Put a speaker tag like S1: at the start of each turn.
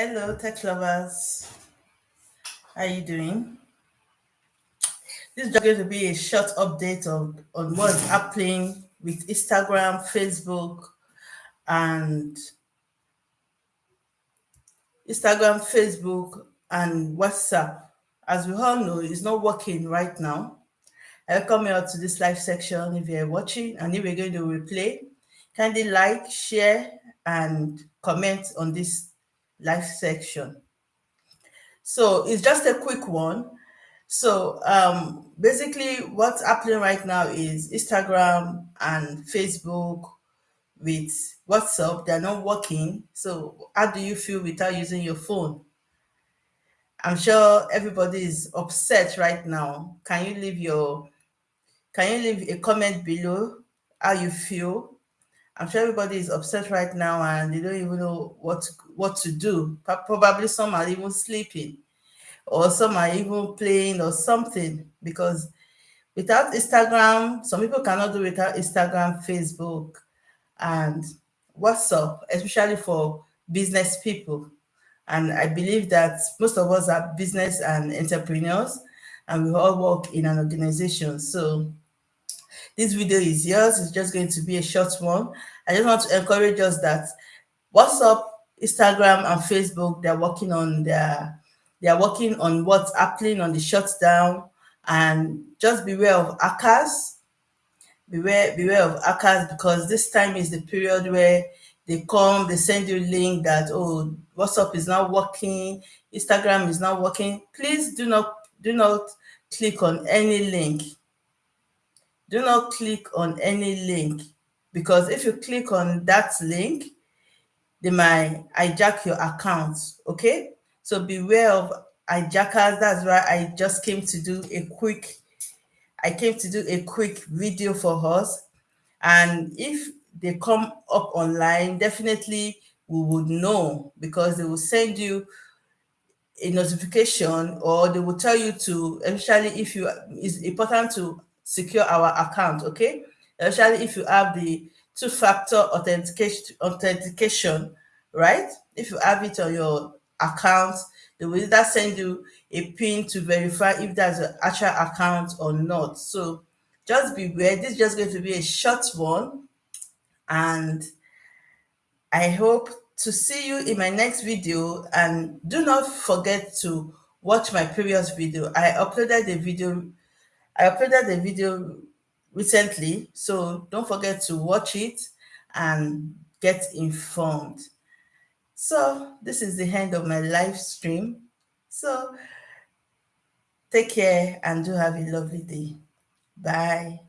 S1: Hello, tech lovers. How are you doing? This is going to be a short update on, on what's happening with Instagram, Facebook, and Instagram, Facebook, and WhatsApp. As we all know, it's not working right now. Welcome you to this live section if you're watching and if we're going to replay. Kindly like, share, and comment on this live section. So it's just a quick one. So um, basically what's happening right now is Instagram and Facebook with WhatsApp, they're not working. So how do you feel without using your phone? I'm sure everybody is upset right now. Can you leave your, can you leave a comment below how you feel? I'm sure everybody is upset right now and they don't even know what to, what to do. Probably some are even sleeping or some are even playing or something because without Instagram, some people cannot do without Instagram, Facebook, and WhatsApp, especially for business people. And I believe that most of us are business and entrepreneurs and we all work in an organization. So this video is yours. It's just going to be a short one. I just want to encourage us that WhatsApp, Instagram, and Facebook, they're working on their they're working on what's happening on the shutdown and just beware of hackers. Beware, beware of hackers because this time is the period where they come, they send you a link that oh WhatsApp is not working, Instagram is not working. Please do not do not click on any link do not click on any link because if you click on that link, they might hijack your account, okay? So beware of hijackers. That's why I just came to do a quick, I came to do a quick video for us. And if they come up online, definitely we would know because they will send you a notification or they will tell you to, especially if you, it's important to secure our account, okay? Especially if you have the two-factor authentication, authentication, right? If you have it on your account, they will either send you a pin to verify if that's an actual account or not. So just beware. This is just going to be a short one. And I hope to see you in my next video. And do not forget to watch my previous video. I uploaded the video I uploaded a video recently, so don't forget to watch it and get informed. So this is the end of my live stream. So take care and do have a lovely day. Bye.